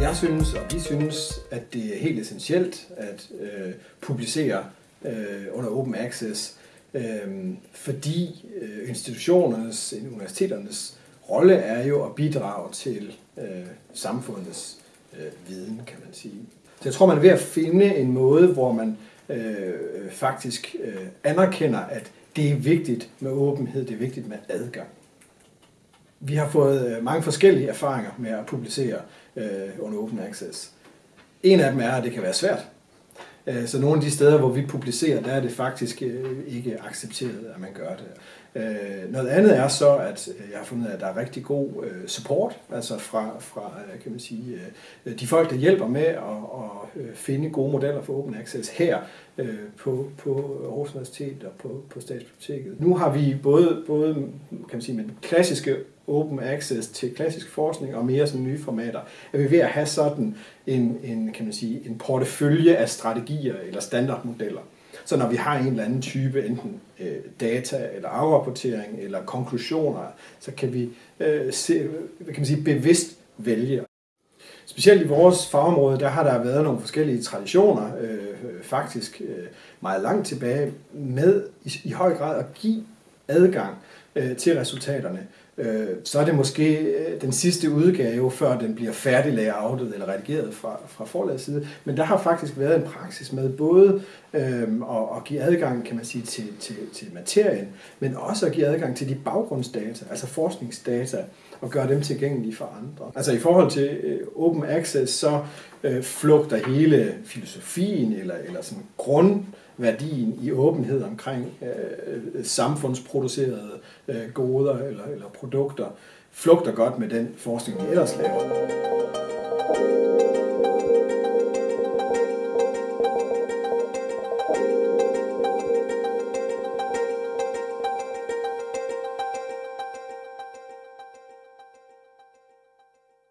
Jeg synes, og vi synes, at det er helt essentielt at øh, publicere øh, under Open Access, øh, fordi øh, institutionernes, universiteternes rolle er jo at bidrage til øh, samfundets øh, viden, kan man sige. Så jeg tror, man er ved at finde en måde, hvor man øh, faktisk øh, anerkender, at det er vigtigt med åbenhed, det er vigtigt med adgang. Vi har fået øh, mange forskellige erfaringer med at publicere øh, under Open Access. En af dem er, at det kan være svært. Øh, så nogle af de steder, hvor vi publicerer, der er det faktisk øh, ikke accepteret, at man gør det. Øh, noget andet er så, at jeg har fundet, at der er rigtig god support, altså fra, fra kan man sige, de folk, der hjælper med at, at Øh, finde gode modeller for Open Access her øh, på, på Aarhus Universitet og på, på Statsbiblioteket. Nu har vi både, både kan man sige, med den klassiske open access til klassisk forskning og mere sådan nye formater, er vi ved at have sådan en, en, kan man sige, en portefølje af strategier eller standardmodeller. Så når vi har en eller anden type, enten øh, data eller afrapportering eller konklusioner, så kan vi øh, se, hvad kan man sige, bevidst vælge. Specielt i vores fagområde, der har der været nogle forskellige traditioner, øh, faktisk øh, meget langt tilbage, med i, i høj grad at give adgang øh, til resultaterne øh, så er det måske øh, den sidste udgave, før den bliver færdig layoutet eller redigeret fra, fra forlagets side. Men der har faktisk været en praksis med både øh, at, at give adgang kan man sige, til, til, til materien, men også at give adgang til de baggrundsdata, altså forskningsdata, og gøre dem tilgængelige for andre. Altså i forhold til øh, open access, så øh, flugter hele filosofien eller, eller sådan grund værdien i åbenhed omkring øh, øh, samfundsproducerede øh, goder eller, eller produkter, flugter godt med den forskning, vi ellers laver.